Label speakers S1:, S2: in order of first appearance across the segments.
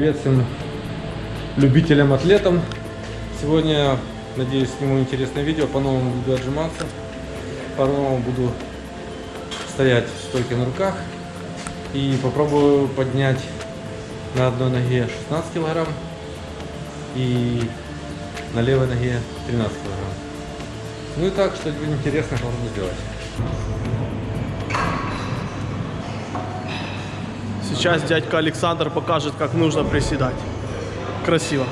S1: Привет всем любителям атлетам. Сегодня, надеюсь, сниму интересное видео. По-новому буду отжиматься. По-новому буду стоять в на руках. И попробую поднять на одной ноге 16 килограмм и на левой ноге 13 килограмм. Ну и так, что-нибудь интересное попробую сделать.
S2: Сейчас дядька Александр покажет, как нужно приседать. Красиво.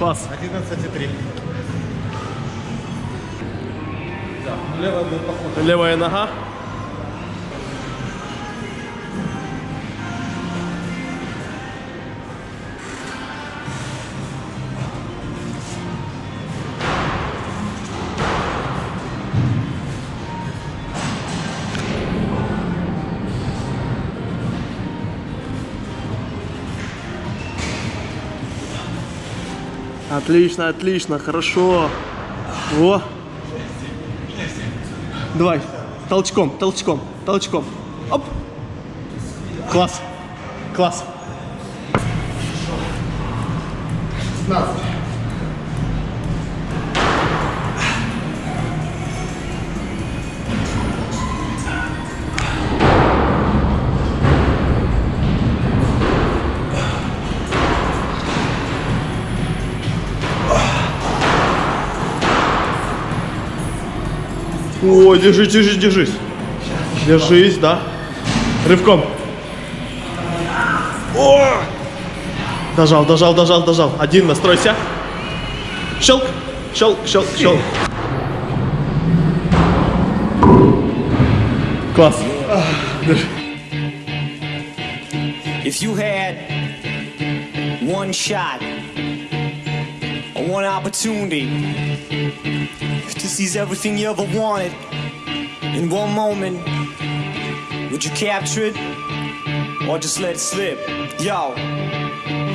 S2: Класс.
S3: 11,3.
S1: Левая будет поход.
S2: Левая нога. Отлично, отлично, хорошо. Во. Давай. Толчком, толчком, толчком. Оп. Класс. Класс.
S3: 15.
S2: О, держись, держись, держись. Держись, да. Рывком. О! Дожал, дожал, дожал, дожал. Один, настройся. Щелк, щелк, щелк, щелк. Класс.
S4: If you had one shot one opportunity. To seize everything you ever wanted in one moment, would you capture it or just let it slip? Yo.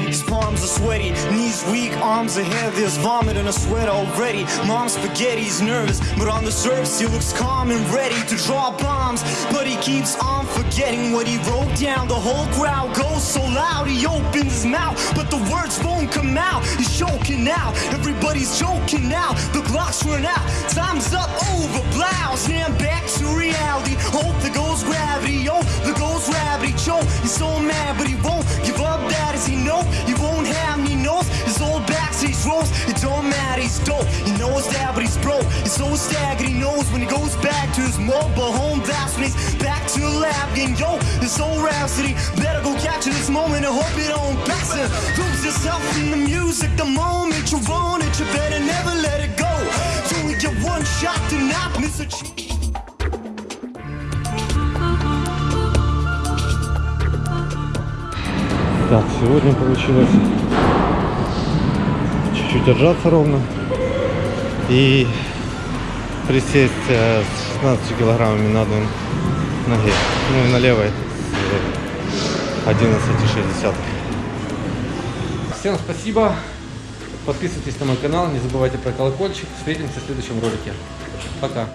S4: His palms are sweaty, knees weak, arms are heavy. There's vomit and a sweat already. Mom's spaghetti, he's nervous, but on the surface he looks calm and ready to draw bombs. But he keeps on forgetting what he wrote down. The whole crowd goes so loud, he opens his mouth, but the words won't come out. He's choking now, everybody's joking now. The clock's run out, time's up over blouse. Now I'm back to reality. Hope there goes gravity, oh, there Joe, he's so mad, but he won't give up. That is he know he won't have me knows his old back's backstage roles. It don't matter, he's dope. He knows that, but he's broke. He's so staggered, he knows when he goes back to his mobile home. That's when he's back to lab. And yo, this old rhapsody better go capture this moment and hope it don't pass him. Lose yourself in the music the moment you want it. You better never let it go. You only get one shot to not miss a chance.
S1: Так, сегодня получилось чуть-чуть отжаться ровно и присесть э, с 16 килограммами на одной ноге, ну и на левой с 11,6. Всем спасибо, подписывайтесь на мой канал, не забывайте про колокольчик, встретимся в следующем ролике. Пока.